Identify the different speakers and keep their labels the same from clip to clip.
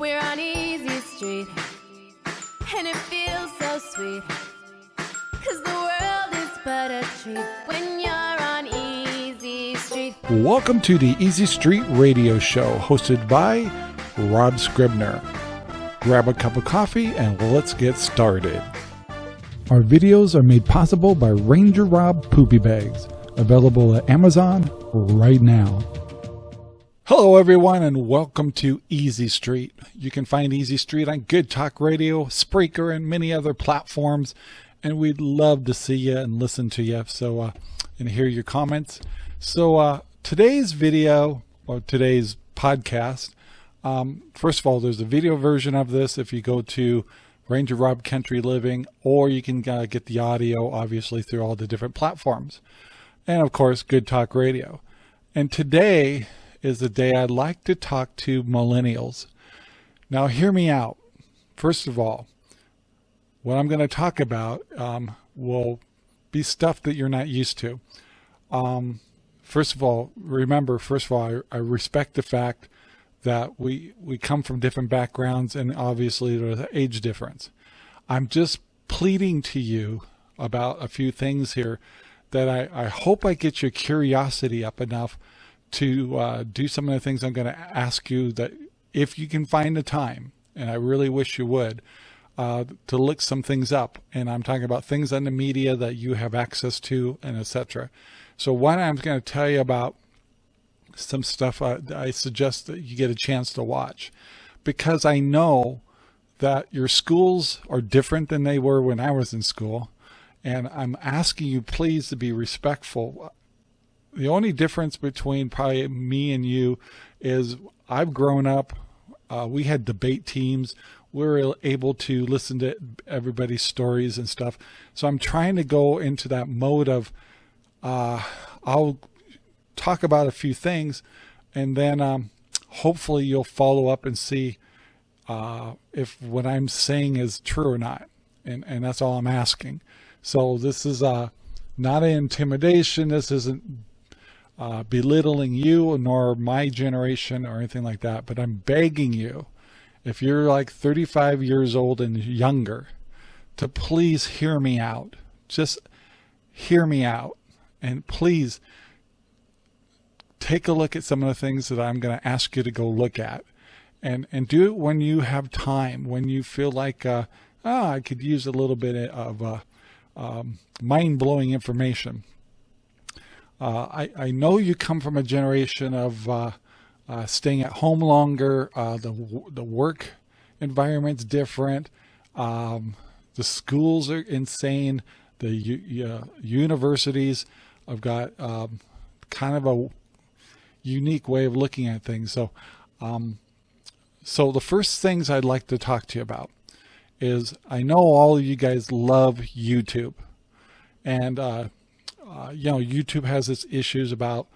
Speaker 1: We're on Easy Street, and it feels so sweet. Cause the world is but a treat when you're on Easy Street.
Speaker 2: Welcome to the Easy Street Radio Show, hosted by Rob Scribner. Grab a cup of coffee and let's get started. Our videos are made possible by Ranger Rob Poopy Bags, available at Amazon right now. Hello, everyone, and welcome to Easy Street. You can find Easy Street on Good Talk Radio, Spreaker, and many other platforms. And we'd love to see you and listen to you. So, uh, and hear your comments. So, uh, today's video or today's podcast. Um, first of all, there's a video version of this if you go to Ranger Rob Country Living, or you can uh, get the audio obviously through all the different platforms. And of course, Good Talk Radio. And today is the day I'd like to talk to millennials. Now, hear me out. First of all, what I'm going to talk about um, will be stuff that you're not used to. Um, first of all, remember, first of all, I, I, respect the fact that we, we come from different backgrounds and obviously there's an age difference. I'm just pleading to you about a few things here that I, I hope I get your curiosity up enough to uh, do some of the things I'm going to ask you that if you can find the time, and I really wish you would, uh, to look some things up. And I'm talking about things on the media that you have access to and etc. So one, I'm going to tell you about some stuff I, I suggest that you get a chance to watch because I know that your schools are different than they were when I was in school. And I'm asking you please to be respectful the only difference between probably me and you is I've grown up, uh, we had debate teams. We were able to listen to everybody's stories and stuff. So I'm trying to go into that mode of, uh, I'll talk about a few things and then um, hopefully you'll follow up and see uh, if what I'm saying is true or not. And, and that's all I'm asking. So this is uh, not an intimidation. This isn't uh, belittling you nor my generation or anything like that, but I'm begging you, if you're like 35 years old and younger, to please hear me out. Just hear me out. And please take a look at some of the things that I'm going to ask you to go look at. And, and do it when you have time, when you feel like, uh, oh, I could use a little bit of uh, um, mind-blowing information. Uh, I, I know you come from a generation of uh, uh, staying at home longer. Uh, the, the work environment's different. Um, the schools are insane. The universities have got um, kind of a unique way of looking at things. So, um, so the first things I'd like to talk to you about is I know all of you guys love YouTube and uh, you know, YouTube has its issues about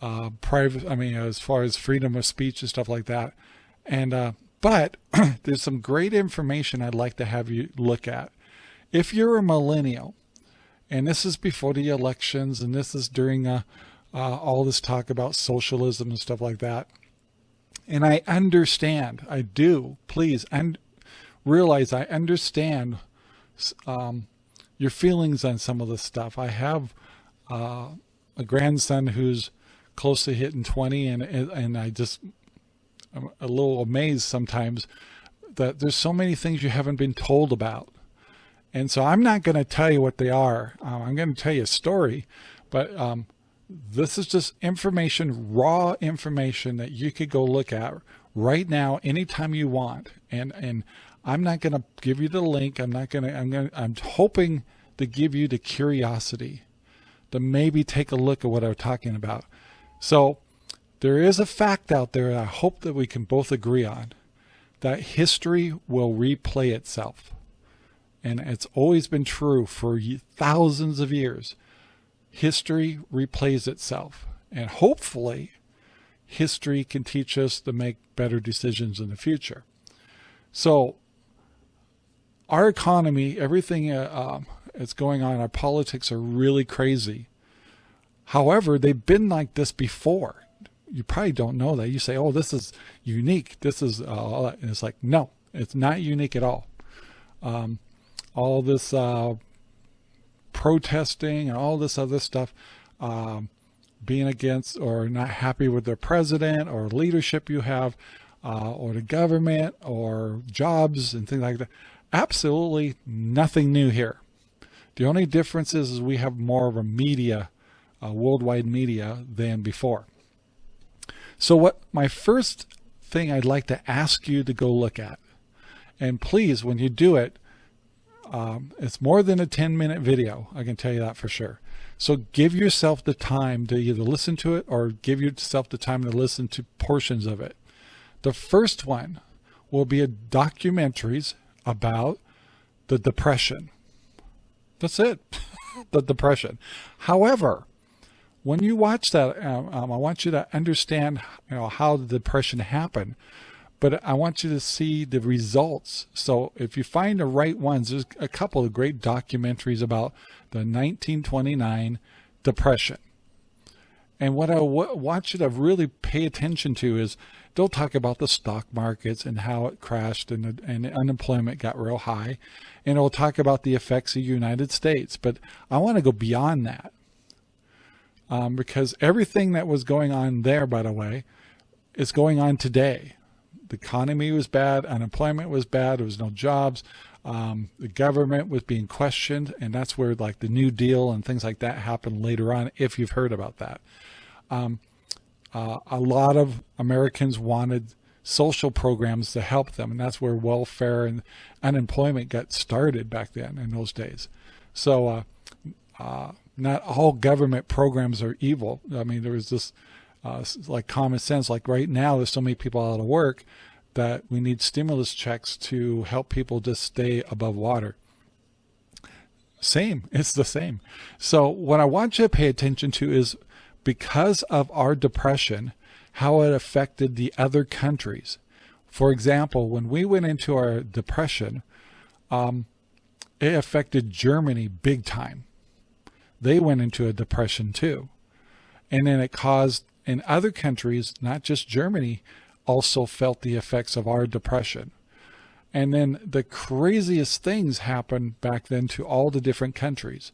Speaker 2: uh, private, I mean, as far as freedom of speech and stuff like that. And, uh, but there's some great information I'd like to have you look at. If you're a millennial, and this is before the elections, and this is during uh, uh, all this talk about socialism and stuff like that. And I understand, I do, please, and realize I understand um, your feelings on some of this stuff. I have uh, a grandson who's close to hitting 20 and, and I just, I'm a little amazed sometimes that there's so many things you haven't been told about. And so I'm not going to tell you what they are. Um, I'm going to tell you a story, but um, this is just information, raw information that you could go look at right now, anytime you want. And, and I'm not going to give you the link. I'm not going to, I'm going I'm hoping to give you the curiosity to maybe take a look at what I'm talking about. So there is a fact out there I hope that we can both agree on that history will replay itself. And it's always been true for thousands of years. History replays itself. And hopefully history can teach us to make better decisions in the future. So our economy, everything uh, um, that's going on. Our politics are really crazy. However, they've been like this before. you probably don't know that. You say, oh, this is unique. This is, uh, and it's like, no, it's not unique at all. Um, all this uh, protesting and all this other stuff, um, being against or not happy with the president or leadership you have, uh, or the government or jobs and things like that. Absolutely nothing new here. The only difference is, is we have more of a media, worldwide media than before. So what my first thing I'd like to ask you to go look at, and please, when you do it, um, it's more than a 10 minute video. I can tell you that for sure. So give yourself the time to either listen to it or give yourself the time to listen to portions of it. The first one will be a documentaries about the depression. That's it, the depression. However, when you watch that, um, um, I want you to understand you know, how the depression happened, but I want you to see the results. So if you find the right ones, there's a couple of great documentaries about the 1929 depression. And what I want you to really pay attention to is they'll talk about the stock markets and how it crashed and, and unemployment got real high. And it'll talk about the effects of the United States. But I want to go beyond that. Um, because everything that was going on there, by the way, is going on today. The economy was bad, unemployment was bad, there was no jobs, um, the government was being questioned, and that's where like the New Deal and things like that happened later on, if you've heard about that. Um, uh, a lot of Americans wanted social programs to help them, and that's where welfare and unemployment got started back then in those days. So uh, uh, not all government programs are evil. I mean, there was this uh, like common sense, like right now there's so many people out of work that we need stimulus checks to help people just stay above water. Same, it's the same. So what I want you to pay attention to is because of our depression, how it affected the other countries. For example, when we went into our depression, um, it affected Germany big time. They went into a depression too. And then it caused in other countries, not just Germany, also felt the effects of our depression. And then the craziest things happened back then to all the different countries.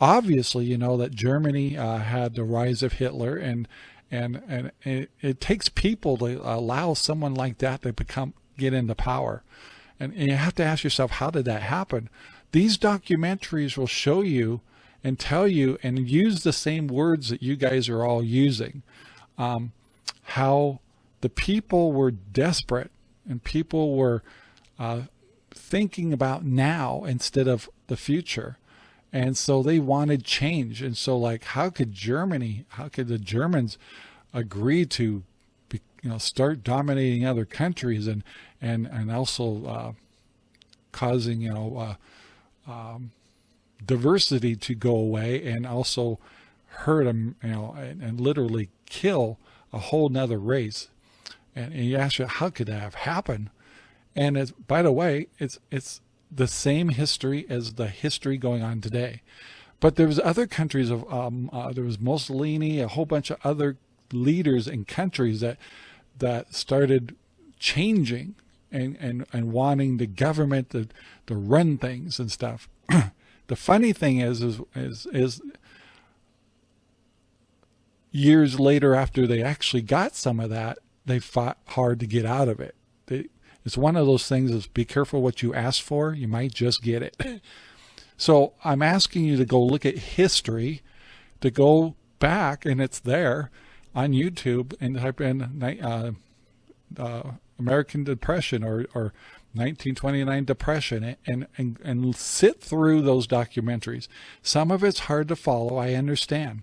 Speaker 2: Obviously, you know that Germany uh, had the rise of Hitler, and and and it, it, takes people to allow someone like that to become get into power. And, and you have to ask yourself, how did that happen? These documentaries will show you and tell you and use the same words that you guys are all using. Um, how the people were desperate and people were uh, thinking about now instead of the future. And so they wanted change. And so like, how could Germany, how could the Germans agree to, be, you know, start dominating other countries and, and, and also uh, causing, you know, uh, um, diversity to go away and also hurt them, you know, and, and literally kill a whole nother race. And, and you ask you, how could that have happened? And it's, by the way, it's, it's the same history as the history going on today. But there was other countries of, um, uh, there was Mussolini, a whole bunch of other leaders and countries that, that started changing and, and, and wanting the government to, to run things and stuff. the funny thing is, is, is, is years later after they actually got some of that, they fought hard to get out of it. It's one of those things is be careful what you ask for. You might just get it. so I'm asking you to go look at history, to go back, and it's there on YouTube and type in uh, uh, American Depression or, or 1929 Depression and, and, and sit through those documentaries. Some of it's hard to follow, I understand.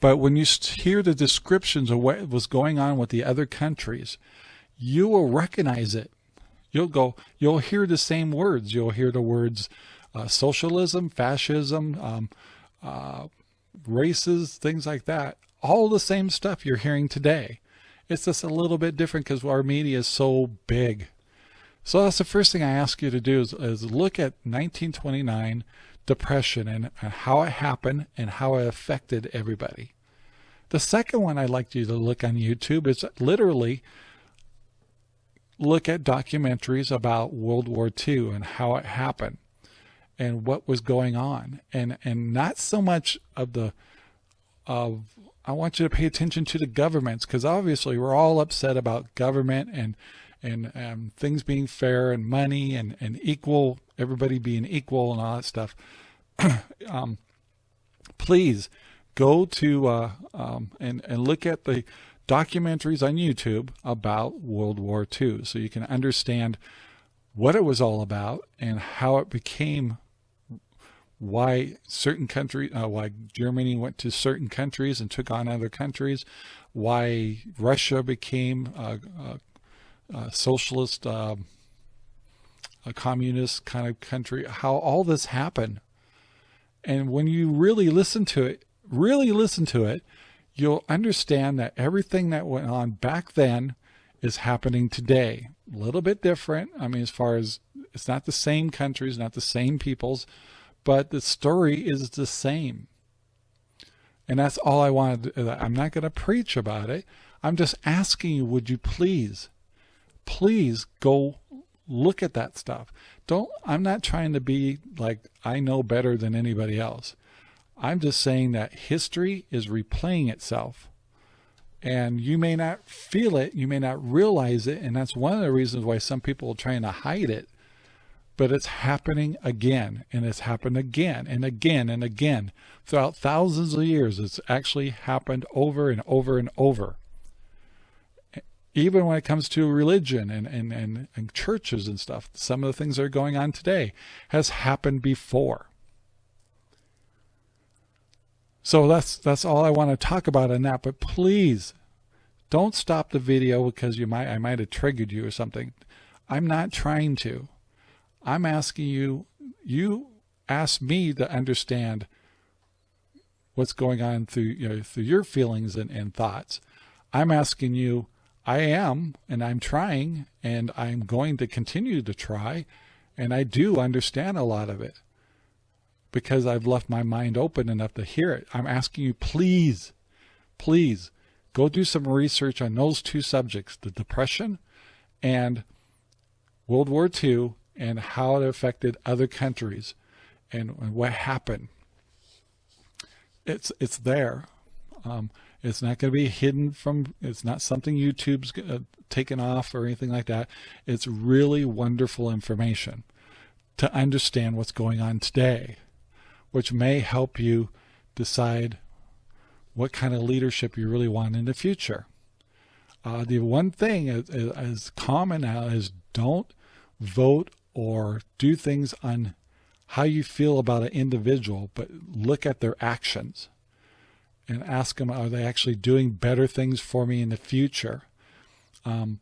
Speaker 2: But when you hear the descriptions of what was going on with the other countries, you will recognize it. You'll go, you'll hear the same words. You'll hear the words uh, socialism, fascism, um, uh, races, things like that. All the same stuff you're hearing today. It's just a little bit different because our media is so big. So that's the first thing I ask you to do is, is look at 1929 depression and, and how it happened and how it affected everybody. The second one I'd like you to look on YouTube is literally look at documentaries about World War II and how it happened and what was going on. And and not so much of the of I want you to pay attention to the governments because obviously we're all upset about government and and um, things being fair and money and and equal everybody being equal and all that stuff. Um, please go to uh, um, and, and look at the documentaries on YouTube about World War II so you can understand what it was all about and how it became why certain countries, uh, why Germany went to certain countries and took on other countries, why Russia became a, a, a socialist, uh, a communist kind of country, how all this happened. And when you really listen to it, really listen to it, you'll understand that everything that went on back then is happening today. A little bit different. I mean, as far as it's not the same countries, not the same peoples, but the story is the same. And that's all I wanted. I'm not going to preach about it. I'm just asking you, would you please, please go look at that stuff. Don't, I'm not trying to be like, I know better than anybody else. I'm just saying that history is replaying itself and you may not feel it. You may not realize it. And that's one of the reasons why some people are trying to hide it, but it's happening again and it's happened again and again and again throughout thousands of years. It's actually happened over and over and over. Even when it comes to religion and, and, and, and churches and stuff, some of the things that are going on today has happened before. So that's that's all I want to talk about on that. But please don't stop the video because you might I might have triggered you or something. I'm not trying to. I'm asking you, you ask me to understand what's going on through you know, through your feelings and, and thoughts. I'm asking you, I am, and I'm trying, and I'm going to continue to try, and I do understand a lot of it because I've left my mind open enough to hear it. I'm asking you, please, please go do some research on those two subjects, the Depression and World War II and how it affected other countries and, and what happened. It's, it's there. Um, it's not going to be hidden from, it's not something YouTube's uh, taken off or anything like that. It's really wonderful information to understand what's going on today which may help you decide what kind of leadership you really want in the future. Uh, the one thing is, is common now is don't vote or do things on how you feel about an individual, but look at their actions and ask them, are they actually doing better things for me in the future? Um,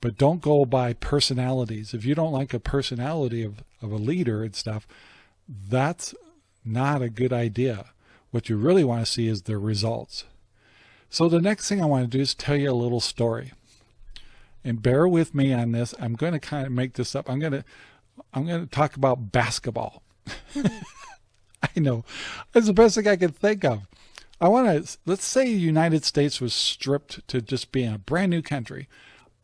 Speaker 2: but don't go by personalities. If you don't like a personality of, of a leader and stuff, that's not a good idea. What you really want to see is the results. So the next thing I want to do is tell you a little story. And bear with me on this. I'm going to kind of make this up. I'm going to I'm going to talk about basketball. I know. It's the best thing I can think of. I want to, let's say the United States was stripped to just being a brand new country.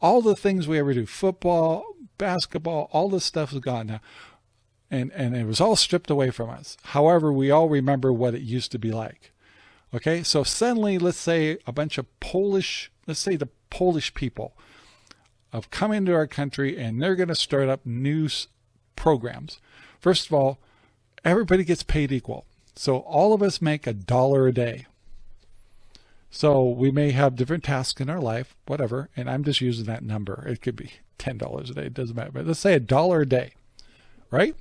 Speaker 2: All the things we ever do, football, basketball, all this stuff is gone now and, and it was all stripped away from us. However, we all remember what it used to be like. Okay, so suddenly, let's say a bunch of Polish, let's say the Polish people have come into our country and they're going to start up new programs. First of all, everybody gets paid equal. So all of us make a dollar a day. So we may have different tasks in our life, whatever, and I'm just using that number. It could be $10 a day, it doesn't matter, but let's say a dollar a day, right?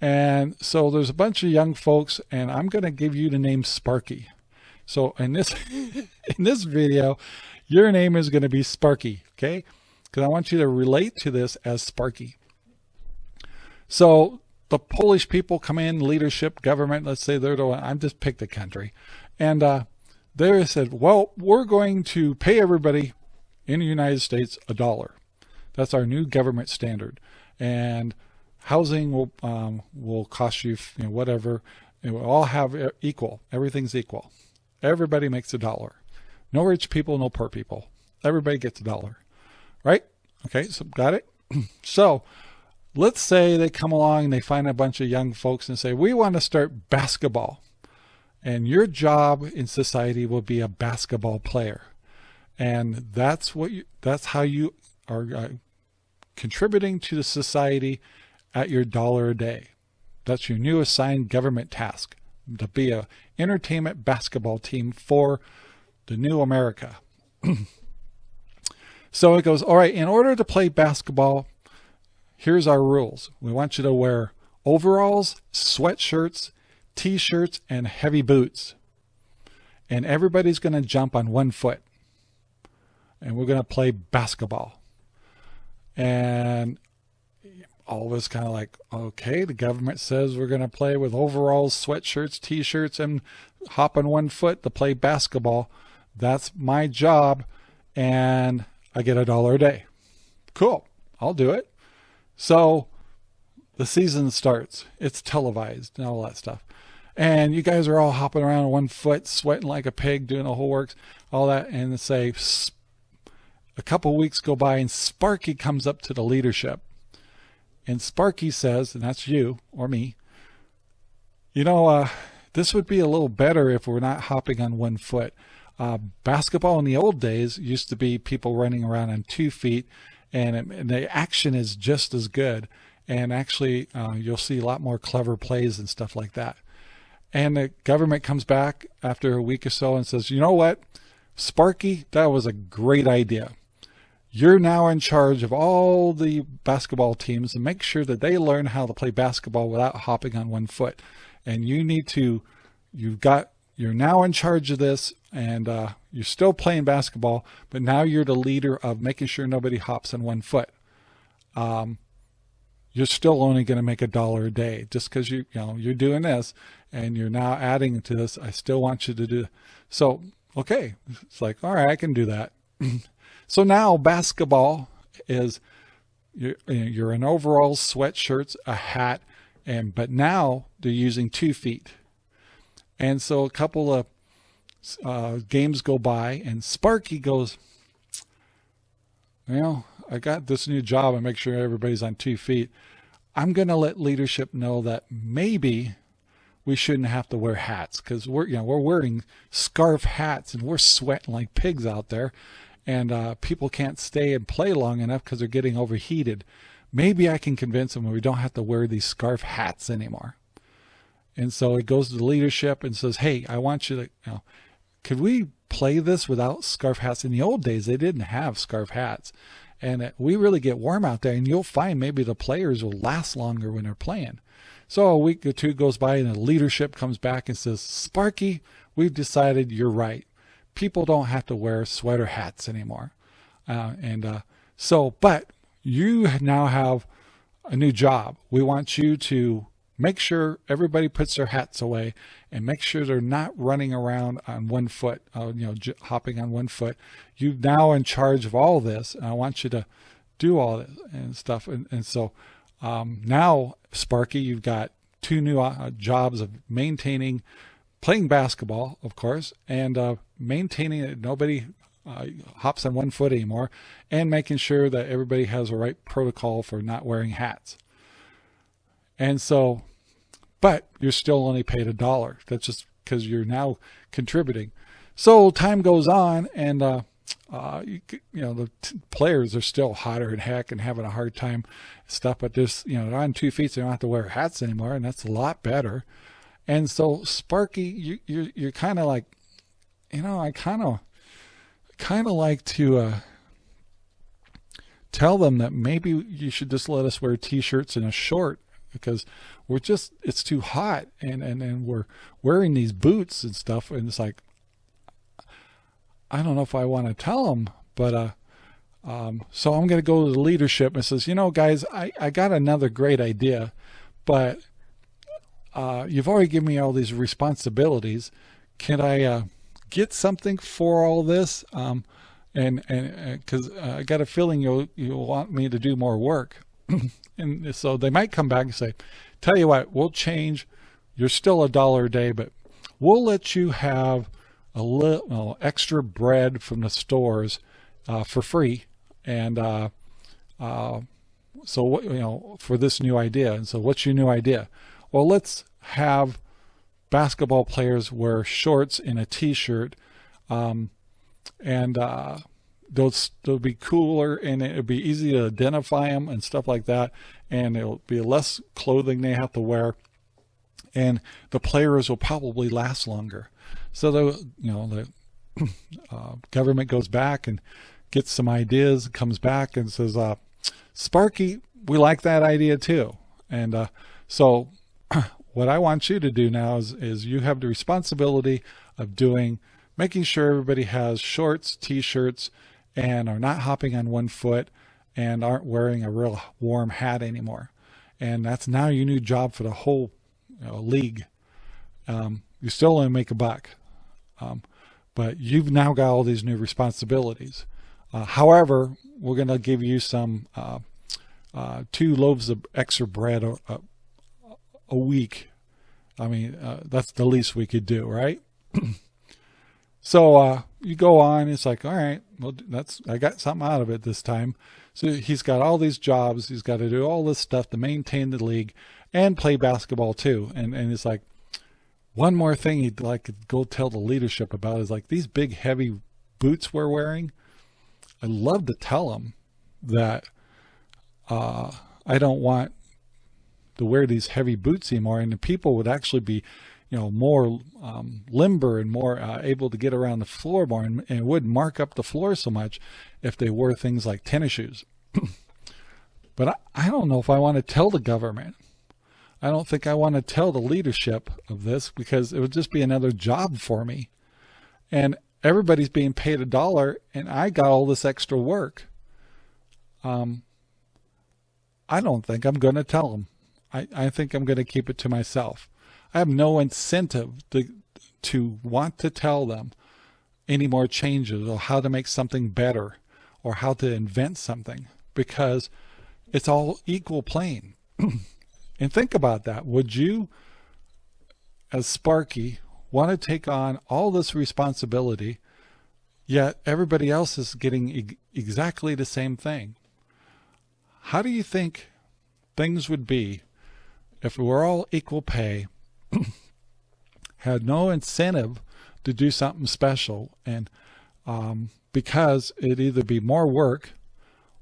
Speaker 2: And so there's a bunch of young folks and I'm going to give you the name Sparky. So in this, in this video, your name is going to be Sparky. Okay. Cause I want you to relate to this as Sparky. So the Polish people come in leadership government. Let's say they're the one, I'm just picked a country and, uh, they said, well, we're going to pay everybody in the United States a dollar. That's our new government standard. And housing will um, will cost you, you know, whatever. It will all have equal. Everything's equal. Everybody makes a dollar. No rich people, no poor people. Everybody gets a dollar, right? Okay, so got it? so let's say they come along and they find a bunch of young folks and say, we want to start basketball. And your job in society will be a basketball player. And that's what you, that's how you are uh, contributing to the society at your dollar a day. That's your new assigned government task to be a entertainment basketball team for the new America. so it goes, all right, in order to play basketball, here's our rules. We want you to wear overalls, sweatshirts, t-shirts, and heavy boots. And everybody's going to jump on one foot. And we're going to play basketball. And of kind of like, okay, the government says we're going to play with overalls, sweatshirts, t-shirts, and hop on one foot to play basketball. That's my job. And I get a dollar a day. Cool. I'll do it. So the season starts. It's televised and all that stuff. And you guys are all hopping around on one foot, sweating like a pig, doing the whole works, all that. And say, a couple weeks go by and Sparky comes up to the leadership and Sparky says, and that's you or me, you know, uh, this would be a little better if we're not hopping on one foot. Uh, basketball in the old days used to be people running around on two feet and, and the action is just as good. And actually, uh, you'll see a lot more clever plays and stuff like that. And the government comes back after a week or so and says, you know what, Sparky, that was a great idea. You're now in charge of all the basketball teams and make sure that they learn how to play basketball without hopping on one foot. And you need to, you've got, you're now in charge of this and uh, you're still playing basketball, but now you're the leader of making sure nobody hops on one foot. Um, you're still only going to make a dollar a day just because you, you know, you're doing this and you're now adding to this. I still want you to do. So, okay. It's like, all right, I can do that. So now basketball is you're, you're in overalls, sweatshirts, a hat, and but now they're using two feet. And so a couple of uh, games go by, and Sparky goes, "Well, I got this new job. I make sure everybody's on two feet. I'm going to let leadership know that maybe." we shouldn't have to wear hats because we're you know we're wearing scarf hats and we're sweating like pigs out there and uh, people can't stay and play long enough because they're getting overheated. Maybe I can convince them we don't have to wear these scarf hats anymore. And so it goes to the leadership and says, hey, I want you to, you know, could we play this without scarf hats? In the old days, they didn't have scarf hats. And we really get warm out there, and you'll find maybe the players will last longer when they're playing. So a week or two goes by, and the leadership comes back and says, Sparky, we've decided you're right people don't have to wear sweater hats anymore. Uh, and uh, so, but you now have a new job. We want you to make sure everybody puts their hats away and make sure they're not running around on one foot, uh, you know, hopping on one foot. You're now in charge of all this. And I want you to do all this and stuff. And, and so um, now, Sparky, you've got two new uh, jobs of maintaining playing basketball, of course, and uh, maintaining it. Nobody uh, hops on one foot anymore, and making sure that everybody has the right protocol for not wearing hats. And so, but you're still only paid a dollar. That's just because you're now contributing. So time goes on, and uh, uh, you, you, know the players are still hotter than heck and having a hard time stuff. But there's you know they're on two feet, so they don't have to wear hats anymore, and that's a lot better. And so Sparky, you, you're, you're kind of like, you know, I kind of, kind of like to uh, tell them that maybe you should just let us wear t-shirts and a short because we're just, it's too hot and, and, and we're wearing these boots and stuff. And it's like, I don't know if I want to tell them, but, uh, um, so I'm going to go to the leadership and says, you know, guys, I, I got another great idea, but uh, you've already given me all these responsibilities. Can I uh, get something for all this? Um, and and because uh, I got a feeling you'll you'll want me to do more work, and so they might come back and say, "Tell you what, we'll change. You're still a dollar a day, but we'll let you have a little extra bread from the stores uh, for free. And uh, uh, so, what, you know, for this new idea. And so what's your new idea? Well, let's have basketball players wear shorts and a t-shirt um, and uh, those they'll be cooler and it'll be easy to identify them and stuff like that and it'll be less clothing they have to wear and the players will probably last longer. So the you know the uh, government goes back and gets some ideas comes back and says uh, sparky we like that idea too. And uh, so what I want you to do now is, is you have the responsibility of doing making sure everybody has shorts t-shirts and are not hopping on one foot and aren't wearing a real warm hat anymore. And that's now your new job for the whole you know, league. Um, you still only make a buck, um, but you've now got all these new responsibilities. Uh, however, we're going to give you some uh, uh, two loaves of extra bread a, week. I mean, uh, that's the least we could do, right? So uh, you go on, it's like, all right, well, that's I got something out of it this time. So he's got all these jobs, he's got to do all this stuff to maintain the league and play basketball too. And and it's like one more thing he'd like to go tell the leadership about is like these big heavy boots we're wearing. I'd love to tell them that uh, I don't want to wear these heavy boots anymore, and the people would actually be you know, more um, limber and more uh, able to get around the floor more and, and, wouldn't mark up the floor so much if they wore things like tennis shoes. but I, I don't know if I want to tell the government. I don't think I want to tell the leadership of this because it would just be another job for me. And everybody's being paid a dollar and I got all this extra work. Um, I don't think I'm going to tell them. I, I think I'm going to keep it to myself. I have no incentive to, to want to tell them any more changes or how to make something better or how to invent something because it's all equal plane. and think about that. Would you, as Sparky, want to take on all this responsibility, yet everybody else is getting e exactly the same thing? How do you think things would be if we were all equal pay had no incentive to do something special and um, because it'd either be more work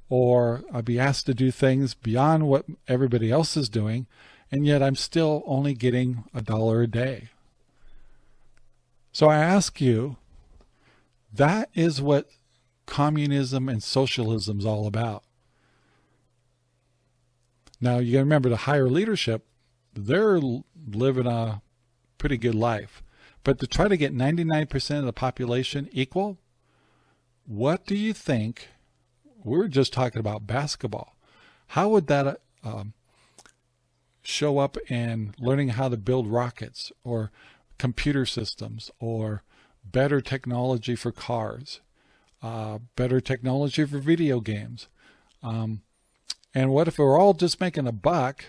Speaker 2: or I'd be asked to do things beyond what everybody else is doing and yet I'm still only getting a dollar a day. So I ask you, that is what communism and socialism is all about. Now you got to remember the higher leadership, they're living a pretty good life. But to try to get 99% of the population equal, what do you think? We are just talking about basketball. How would that um, show up in learning how to build rockets or computer systems or better technology for cars, uh, better technology for video games? Um, and what if we're all just making a buck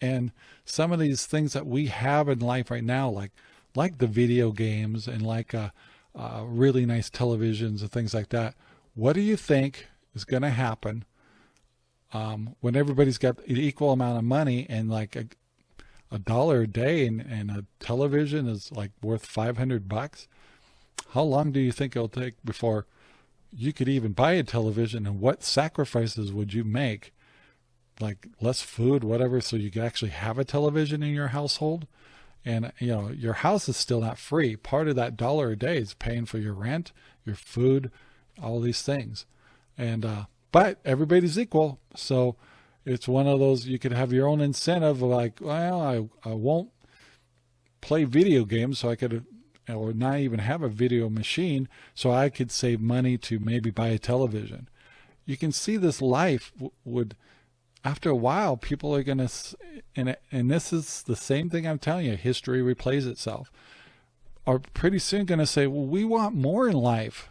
Speaker 2: and some of these things that we have in life right now, like like the video games and like uh, uh, really nice televisions and things like that, what do you think is going to happen um, when everybody's got an equal amount of money and like a, a dollar a day and, and a television is like worth 500 bucks? How long do you think it'll take before you could even buy a television and what sacrifices would you make like less food, whatever, so you can actually have a television in your household. And you know, your house is still not free. Part of that dollar a day is paying for your rent, your food, all these things. And uh, but everybody's equal, so it's one of those you could have your own incentive like, well, I I won't play video games, so I could or not even have a video machine so I could save money to maybe buy a television. You can see this life would after a while, people are going to, and, and this is the same thing I'm telling you, history replays itself, are pretty soon going to say, well, we want more in life.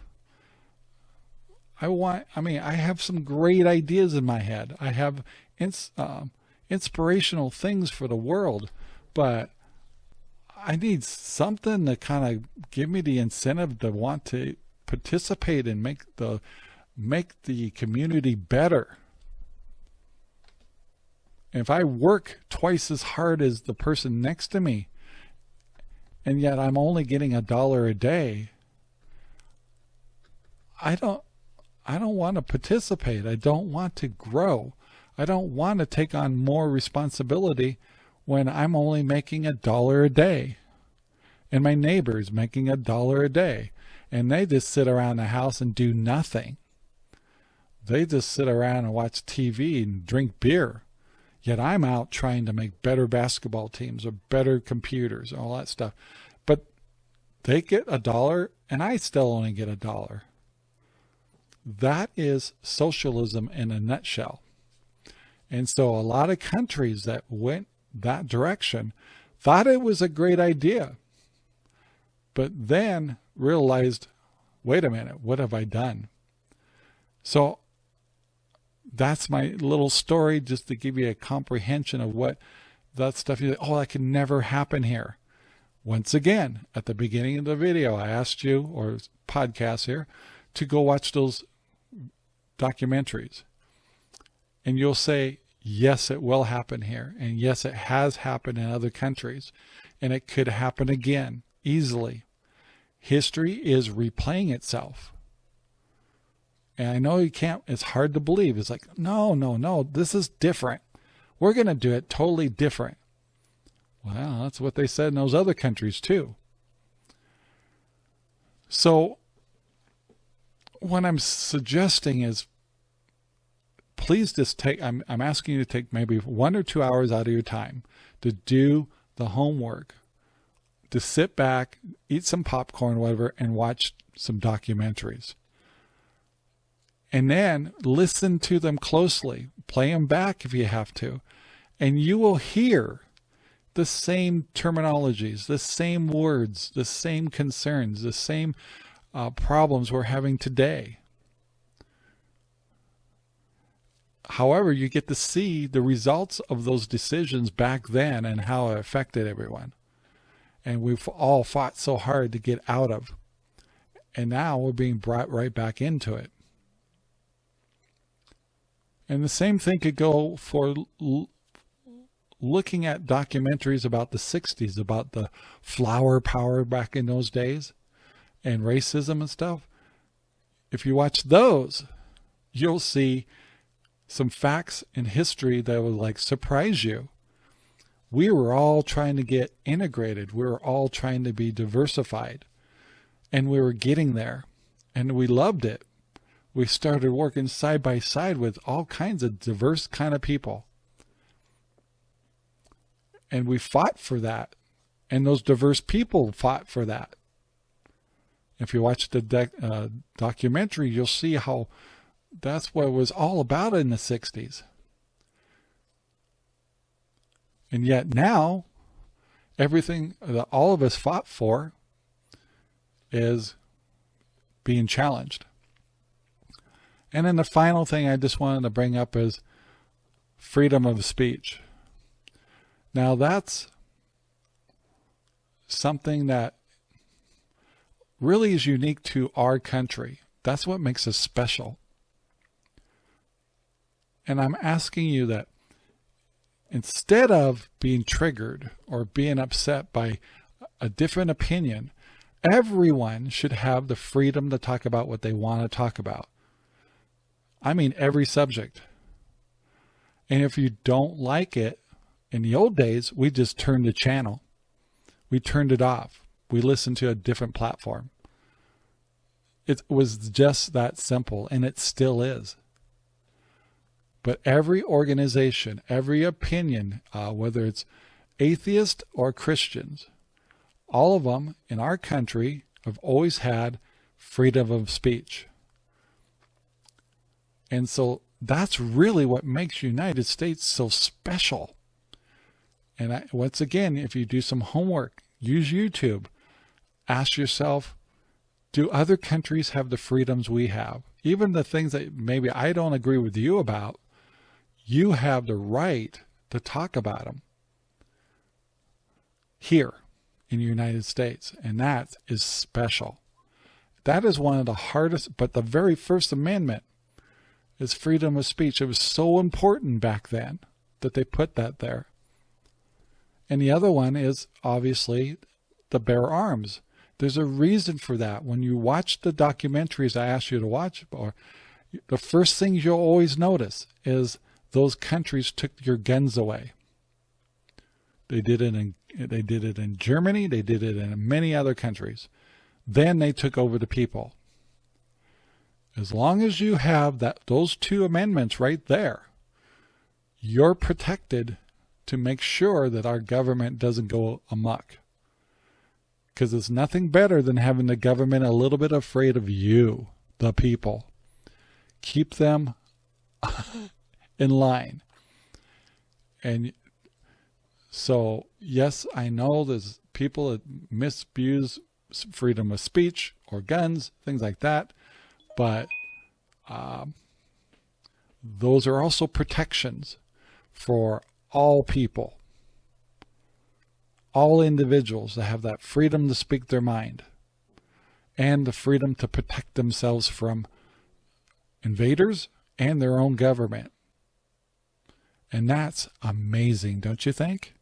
Speaker 2: I want, I mean, I have some great ideas in my head. I have ins, uh, inspirational things for the world, but I need something to kind of give me the incentive to want to participate and make the make the community better. If I work twice as hard as the person next to me, and yet I'm only getting a dollar a day, I don't I don't want to participate. I don't want to grow. I don't want to take on more responsibility when I'm only making a dollar a day and my neighbor's making a dollar a day and they just sit around the house and do nothing. They just sit around and watch TV and drink beer. Yet I'm out trying to make better basketball teams or better computers, and all that stuff. But they get a dollar and I still only get a dollar. That is socialism in a nutshell. And so a lot of countries that went that direction thought it was a great idea, but then realized, wait a minute, what have I done? So that's my little story just to give you a comprehension of what that stuff you oh that can never happen here once again at the beginning of the video i asked you or podcast here to go watch those documentaries and you'll say yes, it will happen here. And yes, it has happened in other countries. And it could happen again easily. History is replaying itself. And I know you can't, it's hard to believe. It's like, no, no, no, this is different. We're going to do it totally different. Well, that's what they said in those other countries too. So what I'm suggesting is please just take, I'm, I'm asking you to take maybe one or two hours out of your time to do the homework, to sit back, eat some popcorn, whatever, and watch some documentaries. And then listen to them closely, play them back if you have to, and you will hear the same terminologies, the same words, the same concerns, the same uh, problems we're having today. However, you get to see the results of those decisions back then and how it affected everyone. And we've all fought so hard to get out of. And now we're being brought right back into it. And the same thing could go for looking at documentaries about the 60s, about the flower power back in those days and racism and stuff. If you watch those, you'll see some facts in history that would like surprise you. We were all trying to get integrated. We were all trying to be diversified and we were getting there and we loved it. We started working side by side with all kinds of diverse kind of people. And we fought for that. And those diverse people fought for that. If you watch the uh, documentary, you'll see how that's what it was all about in the 60s. And yet now, everything that all of us fought for is being challenged. And then the final thing I just wanted to bring up is freedom of speech. Now that's something that really is unique to our country. That's what makes us special. And I'm asking you that instead of being triggered or being upset by a different opinion, everyone should have the freedom to talk about what they want to talk about. I mean, every subject. And if you don't like it, in the old days, we just turned the channel. We turned it off. We listened to a different platform. It was just that simple, and it still is. But every organization, every opinion, uh, whether it's atheist or Christians, all of them in our country have always had freedom of speech. And so that's really what makes United States so special. And I, once again, if you do some homework, use YouTube, ask yourself, do other countries have the freedoms we have? Even the things that maybe I don't agree with you about, you have the right to talk about them here in the United States, and that is special. That is one of the hardest, but the very first amendment is freedom of speech. It was so important back then that they put that there. And the other one is obviously the bear arms. There's a reason for that. When you watch the documentaries I asked you to watch, or the first thing you'll always notice is those countries took your guns away. They did it in they did it in Germany, they did it in many other countries. Then they took over the people. As long as you have that those two amendments right there, you're protected to make sure that our government doesn't go amok. Because it's nothing better than having the government a little bit afraid of you, the people. Keep them in line. And so, yes, I know there's people that misuse freedom of speech or guns, things like that. But um, those are also protections for all people, all individuals that have that freedom to speak their mind and the freedom to protect themselves from invaders and their own government. And that's amazing, don't you think?